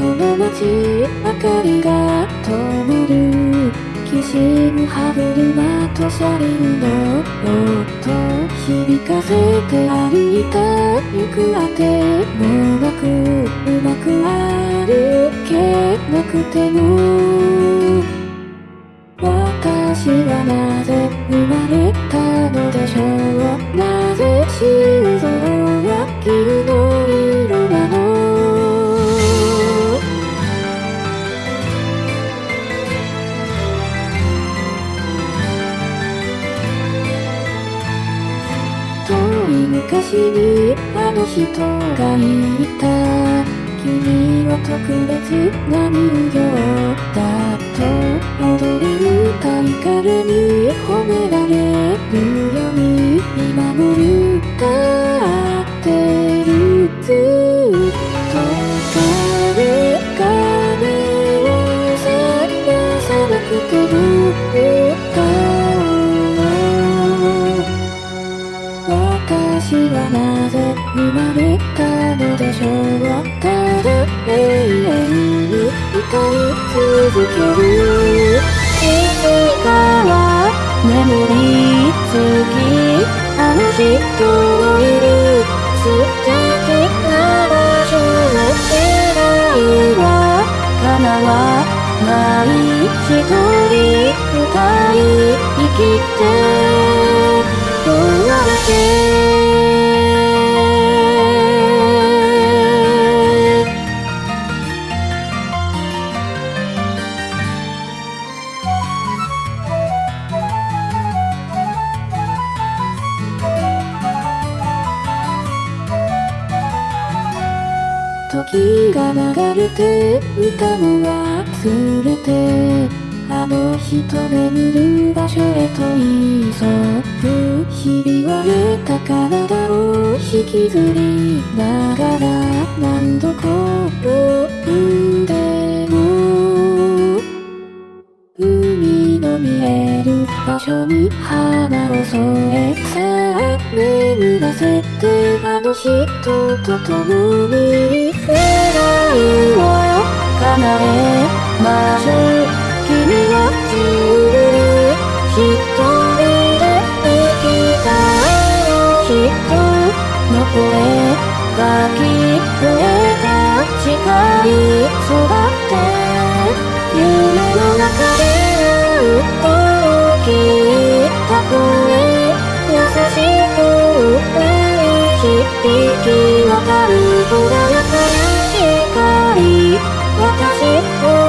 この街明かりが灯るきしむ歯車と車輪の音響かせて歩いた行くあてもなくうまく歩けなくても昔にあの人がいた君は特別な人形だと踊り歌い彼に褒められるように見守る歌ってる生まれたのでしょうただ永遠に歌い続けるいつかは眠りつきあの人のいる素敵な場所の未来は叶わない一人歌い生きてどうやって時が流れて歌も忘れてあの人眠る場所へと急ぐ日々はれた体を引きずりながら何度転ぶ場所に花を添えさあ眠らせてあの人と共に未来を叶えましょう君は自由一人で生きたあの人の声が聞こえた誓い響き渡る穏やかな光私を